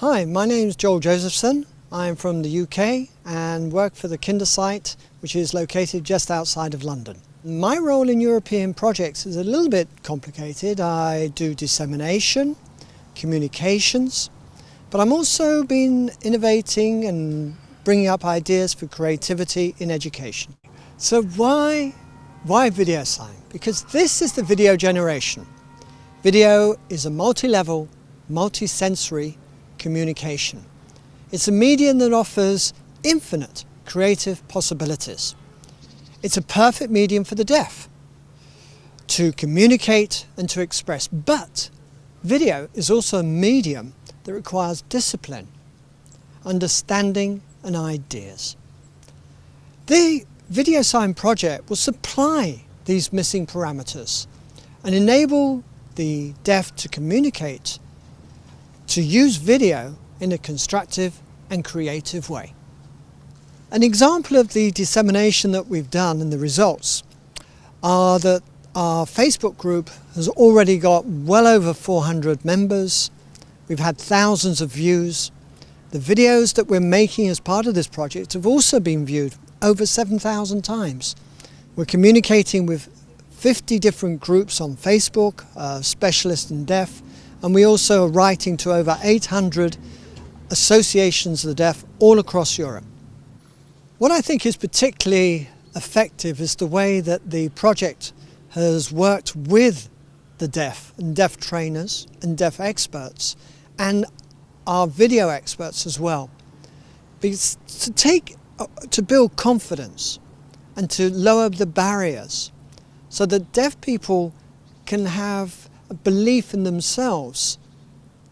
Hi, my name is Joel Josephson. I'm from the UK and work for the Kindersite, which is located just outside of London. My role in European projects is a little bit complicated. I do dissemination, communications, but I'm also been innovating and bringing up ideas for creativity in education. So why, why video sign? Because this is the video generation. Video is a multi-level, multi-sensory communication. It's a medium that offers infinite creative possibilities. It's a perfect medium for the deaf to communicate and to express, but video is also a medium that requires discipline, understanding and ideas. The Video Sign project will supply these missing parameters and enable the deaf to communicate, to use video in a constructive and creative way. An example of the dissemination that we've done and the results are that our Facebook group has already got well over 400 members. We've had thousands of views. The videos that we're making as part of this project have also been viewed over 7,000 times. We're communicating with 50 different groups on Facebook, uh, specialists in deaf, and we also are writing to over 800 associations of the deaf all across Europe. What I think is particularly effective is the way that the project has worked with the deaf and deaf trainers and deaf experts and our video experts as well. Because to take, to build confidence and to lower the barriers so that deaf people can have a belief in themselves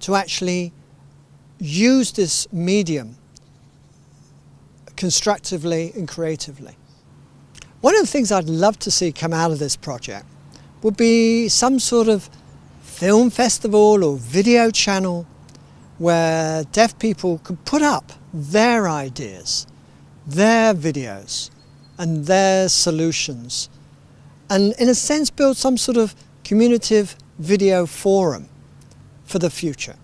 to actually use this medium constructively and creatively. One of the things I'd love to see come out of this project would be some sort of film festival or video channel where deaf people could put up their ideas, their videos and their solutions and in a sense build some sort of communicative video forum for the future.